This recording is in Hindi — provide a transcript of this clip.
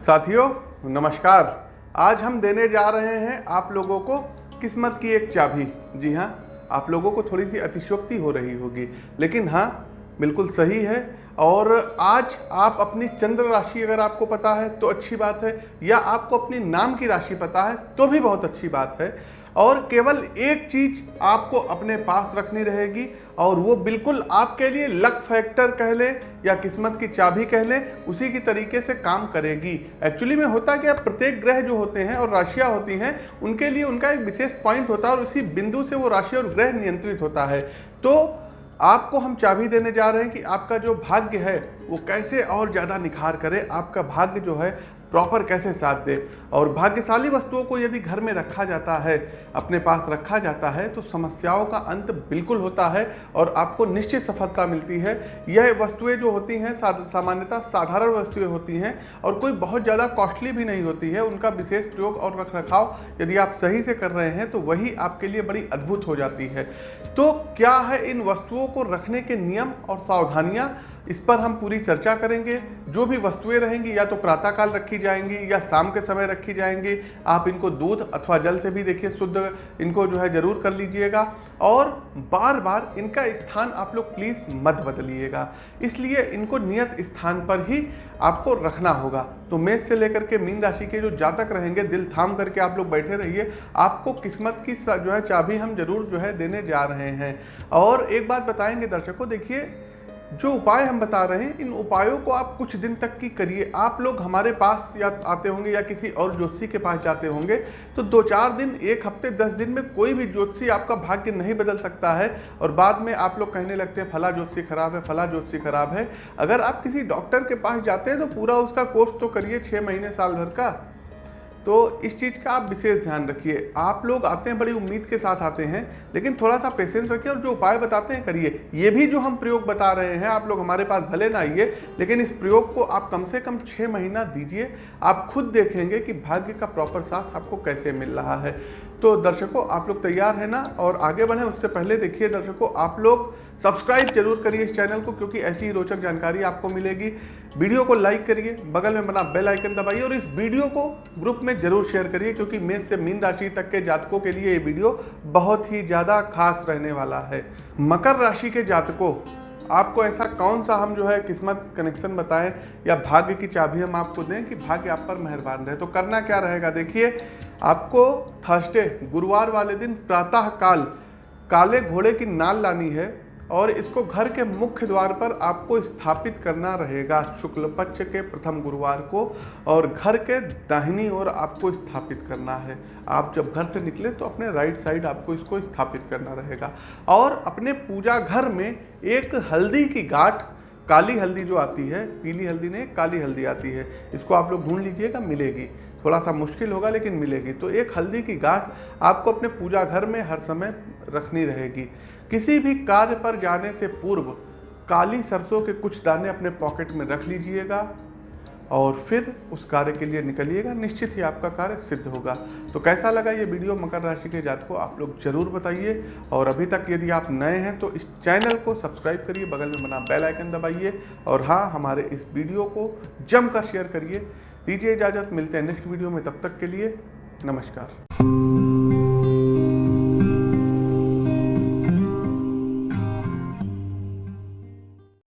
साथियों, नमस्कार। आज हम देने जा रहे हैं आप लोगों को किस्मत की एक चाबी। जी हाँ आप लोगों को थोड़ी सी अतिशोक्ति हो रही होगी। लेकिन हाँ बिल्कुल सही है। और आज आप अपनी चंद्र राशि अगर आपको पता है तो अच्छी बात है। या आपको अपनी नाम की राशि पता है तो भी बहुत अच्छी बात है। और केवल एक चीज़ आपको अपने पास रखनी रहेगी और वो बिल्कुल आपके लिए लक फैक्टर कह लें या किस्मत की चाबी कह लें, उसी की तरीके से काम करेगी। एक्चुअली में होता क्या, प्रत्येक ग्रह जो होते हैं और राशियाँ होती हैं, उनके लिए उनका एक विशेष पॉइंट होता है और उसी बिंदु से वो राशि और ग्रह नियंत्रित होता है। तो आपको हम चाबी देने जा रहे हैं कि आपका जो भाग्य है, वो कैसे और ज़्यादा निखार करे, आपका भाग्य जो है प्रॉपर कैसे साथ दे? और भाग्यशाली वस्तुओं को यदि घर में रखा जाता है, अपने पास रखा जाता है तो समस्याओं का अंत बिल्कुल होता है और आपको निश्चित सफलता मिलती है। यह वस्तुएँ जो होती हैं सामान्यतः साधारण वस्तुएँ होती हैं और कोई बहुत ज़्यादा कॉस्टली भी नहीं होती है। उनका विशेष प्रयोग और रख रखाव यदि आप सही से कर रहे हैं तो वही आपके लिए बड़ी अद्भुत हो जाती है। तो क्या है इन वस्तुओं को रखने के नियम और सावधानियाँ? इस पर हम पूरी चर्चा करेंगे। जो भी वस्तुएँ रहेंगी, या तो प्रातःकाल रखी जाएँगी, या शाम के समय रखी जाएँगी, आप इनको दूध अथवा जल से भी देखिए, शुद्ध इनको जो है ज़रूर कर लीजिएगा। और बार बार इनका स्थान आप लोग प्लीज़ मत बदलिएगा। इसलिए इनको नियत स्थान पर ही आपको रखना होगा। तो मेष से लेकर के मीन राशि के जो जातक रहेंगे, दिल थाम करके आप लोग बैठे रहिए। आपको किस्मत की जो है चाबी हम ज़रूर जो है देने जा रहे हैं। और एक बात बताएँगे दर्शकों, देखिए जो उपाय हम बता रहे हैं, इन उपायों को आप कुछ दिन तक की करिए। आप लोग हमारे पास या आते होंगे या किसी और ज्योतिषी के पास जाते होंगे तो दो चार दिन, एक हफ़्ते, दस दिन में कोई भी ज्योतिषी आपका भाग्य नहीं बदल सकता है और बाद में आप लोग कहने लगते हैं, फला ज्योतिषी खराब है, फला ज्योतिषी खराब है। अगर आप किसी डॉक्टर के पास जाते हैं तो पूरा उसका कोर्स तो करिए छः महीने साल भर का। तो इस चीज़ का आप विशेष ध्यान रखिए। आप लोग आते हैं, बड़ी उम्मीद के साथ आते हैं, लेकिन थोड़ा सा पेशेंस रखिए और जो उपाय बताते हैं करिए। ये भी जो हम प्रयोग बता रहे हैं, आप लोग हमारे पास भले ना आइए, लेकिन इस प्रयोग को आप कम से कम छः महीना दीजिए। आप खुद देखेंगे कि भाग्य का प्रॉपर साथ आपको कैसे मिल रहा है। तो दर्शकों, आप लोग तैयार हैं ना? और आगे बढ़ें, उससे पहले देखिए दर्शकों, आप लोग सब्सक्राइब ज़रूर करिए इस चैनल को, क्योंकि ऐसी ही रोचक जानकारी आपको मिलेगी। वीडियो को लाइक करिए, बगल में बना बेल आइकन दबाइए और इस वीडियो को ग्रुप में ज़रूर शेयर करिए, क्योंकि मेष से मीन राशि तक के जातकों के लिए ये वीडियो बहुत ही ज़्यादा खास रहने वाला है। मकर राशि के जातकों, आपको ऐसा कौन सा हम जो है किस्मत कनेक्शन बताएँ, या भाग्य की चाबी हम आपको दें कि भाग्य आप पर मेहरबान रहे। तो करना क्या रहेगा? देखिए, आपको थर्सडे गुरुवार वाले दिन प्रातः काल काले घोड़े की नाल लानी है। और इसको घर के मुख्य द्वार पर आपको स्थापित करना रहेगा। शुक्ल पक्ष के प्रथम गुरुवार को और घर के दाहिनी ओर आपको स्थापित करना है। आप जब घर से निकले तो अपने राइट साइड आपको इसको स्थापित करना रहेगा। और अपने पूजा घर में एक हल्दी की गाठ, काली हल्दी जो आती है, पीली हल्दी नहीं, काली हल्दी आती है, इसको आप लोग ढूंढ लीजिएगा, मिलेगी। थोड़ा सा मुश्किल होगा, लेकिन मिलेगी। तो एक हल्दी की गांठ आपको अपने पूजा घर में हर समय रखनी रहेगी। किसी भी कार्य पर जाने से पूर्व काली सरसों के कुछ दाने अपने पॉकेट में रख लीजिएगा और फिर उस कार्य के लिए निकलिएगा। निश्चित ही आपका कार्य सिद्ध होगा। तो कैसा लगा ये वीडियो? मकर राशि के जात को आप लोग ज़रूर बताइए। और अभी तक यदि आप नए हैं तो इस चैनल को सब्सक्राइब करिए, बगल में बना बेल आइकन दबाइए। और हाँ हमारे इस वीडियो को जमकर शेयर करिए। दीजिए इजाज़त मिलते हैं नेक्स्ट वीडियो में तब तक के लिए नमस्कार।